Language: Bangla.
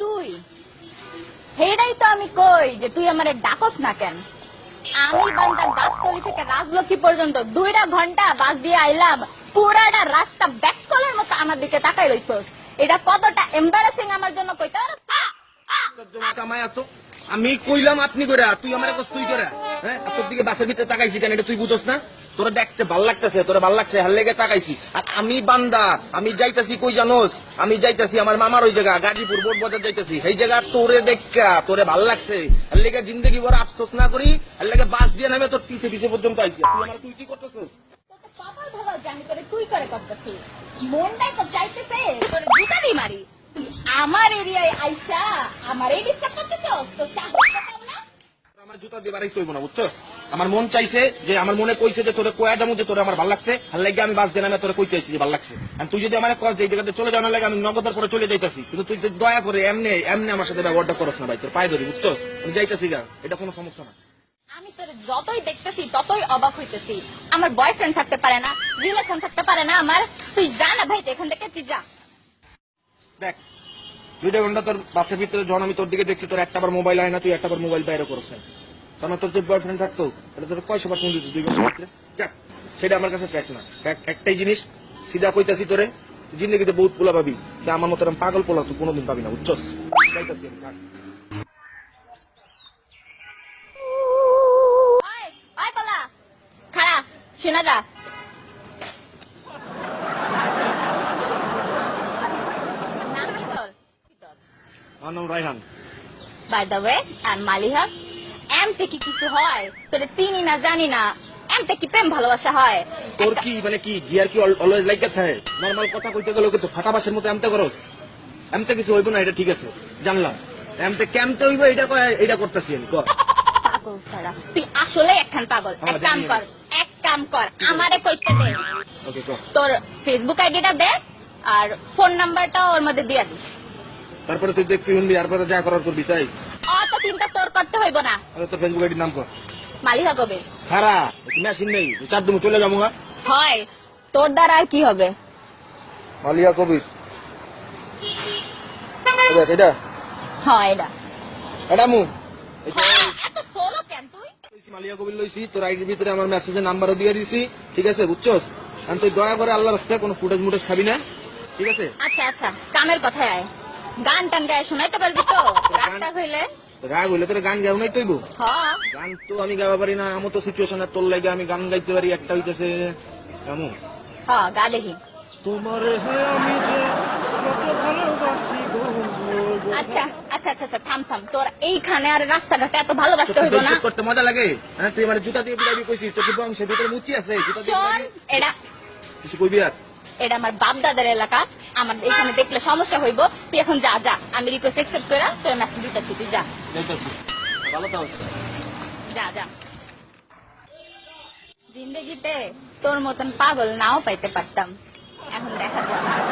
তুই? হেডাই তো আমি কই যে তুই আমার ডাকস না কেন? আমি বান্দার গাছতলি থেকে রাজলক্ষ্মী পর্যন্ত দুইটা ঘণ্টা বাস দিয়ে আইলাম পুরাটা রাস্তা ব্যাক কলের মতো আমার দিকে তাকাই রইছস এটা কতটা এম্বারাসিং আমার জন্য কইতে আমি কইলাম আপনি করে তুই আমার তুই করে হ্যাঁ? তোর দিকে বাসের ভিতরে তাকাইছি কেন? এটা তুই বুঝোস না? তোরা দেখতে ভালো লাগতেছে, তোরা ভালো লাগছে, হার লেগে তাকাইছি। আর আমি বান্দা, আমি যাইতাছি কই জানোস? আমি যাইতাছি আমার মামার ওই জায়গা, গাজীপুর বোর্ড বাজার যাইতাছি। সেই জায়গা তোরে দেখা তোরে ভালো লাগছে। হার লেগে জিন্দগি বড় আফসোস না করি, হার লেগে বাস দিয়ে নামে তোর পিছে পিছে পর্যন্ত আইছি। তুই আমার তুই কি করতেছিস? কপাল ভালো আমি তোরে তুই করে করতেছি মনটাই তো চাইতেছে, তোরে জুতানি মারি। আমার এরিয়ায় আইসা আমার এই করতেছস তো তো না আমার জুতা দিয়ে বাড়াই চলবো না বুঝছ? আমার মন চাইছে যে আমার মনে কইছে যে তোরে কয়া যাব যে তোরে আমার ভালো লাগছে। আর লাগে আমি বাস তোরে কইতে যে ভালো লাগছে। আর তুই যদি আমার যে জায়গাতে চলে যাওয়ার লাগে আমি নগদের চলে যাইতাছি। কিন্তু তুই যদি দয়া করে এমনি এমনি আমার সাথে ব্যবহারটা করস না ভাই তোর পায়ে ধরি বুঝছ? আমি যাইতাছি গা এটা কোনো সমস্যা না। আমি তোর যতই দেখতেছি ততই অবাক হইতেছি। আমার বয়ফ্রেন্ড থাকতে পারে না রিলেশন থাকতে পারে না আমার। তুই যা না ভাই এখান থেকে তুই যা। দেখ, দুইটা ঘণ্টা তোর বাসের ভিতরে, যখন আমি তোর দিকে দেখছি, তোর একটা বার মোবাইল হয় না, তুই একটা বার মোবাইল বাইরে করছেন তখন তোর যে বয়ফ্রেন্ড থাকতো, তাহলে তোর কয়শো পার্সেন্ট দিত দুই ঘণ্টার ভিতরে? সেটা আমার কাছে ফ্যাক্ট না। একটাই জিনিস, সিধা কইতাছি তোরে, জিন্দগিতে বহুত পোলা পাবি আমার মতো পাগল পোলা তুই কোনোদিন পাবি না, বুঝছস? যাইতাছি আমি, থাক। ওই ওই পালা খাড়া শোনা যা নাম কি তোর কি তোর আমার নাম Raihan. By the way I Maliha এমতে কি কিছু হয় তোরে চিনি না জানি না। এমতে কি প্রেম ভালোবাসা হয়। তোর কি মানে কি গিয়ার কি অলওয়েজ লাইক থাকে নর্মাল কথা কইতে গেলে কিন্তু ফাটা বাসের মতো এমতে করস। এমতে কিছু হইব না এটা ঠিক আছে। জানলাম। এমতে কেমতে হইব এটা এটা করতেছি আমি কর। পাগল ছাড়া তুই আসলে একখান পাগল। হ্যাঁ, এক কাম কর এক কাম কর আমারে কইতে দে। ওকে তোর ফেসবুক আইডিটা দে আর ফোন নাম্বারটা ওর মধ্যে দিয়ে দিস তারপরে তুই দেখবি শুনবি তারপরে যা করার করবি তাই? অত চিন্তা তোর করতে হইব না। আরে তোর ফেসবুক আইডির নাম কর। মালিহা কবে খারা মেশিন নেই চার দিন চলে যাব হয় তোর দ্বারা আর কি হবে? মালিয়া কবির। দেখ এটা হ্যাঁ এটা। এটা মু। এত সোলো কেন তুই? মালিয়া কবির লইছি তোর আইডির ভিতরে আমার মেসেজের নাম্বারও দিয়ে দিছি ঠিক আছে বুঝছস? আমি তুই দয়া করে আল্লাহ রাস্তায় কোনো ফুটেজ মুটেজ খাবি না ঠিক আছে? আচ্ছা আচ্ছা কামের কথায় আয়। গান টান গায়ে শোনাইতে পারবি তো? রাগটা হইলে। রাগ হইলে তোর গান গাও নাই হ্যাঁ গান তো আমি গাওয়া পারি না আমার তো সিচুয়েশনে তোর লাগে আমি গান গাইতে পারি একটা হইতেছে। এমন হ্যাঁ গা দেখি। তোমার আমি যে ভালোবাসি আচ্ছা আচ্ছা আচ্ছা আচ্ছা থাম থাম। তোর এইখানে আর রাস্তাঘাটে এত ভালোবাসতে হইব না। করতে মজা লাগে? হ্যাঁ তুই মানে জুতা দিয়ে বিড়াবি কইছিস তোর বংশের ভিতরে মুচি আছে জুতা দিয়ে এটা কিছু কইবি আর? এটা আমার বাপ দাদার এলাকা। আমার এখানে দেখলে সমস্যা হইব। তুই এখন যা যা। আমি রিকোয়েস্ট অ্যাকসেপ্ট করে তোর মেসেজ দিতেছি তুই যা। যা যা। জিন্দগিতে তোর মতন পাগল নাও পাইতে পারতাম। এখন দেখা যাক।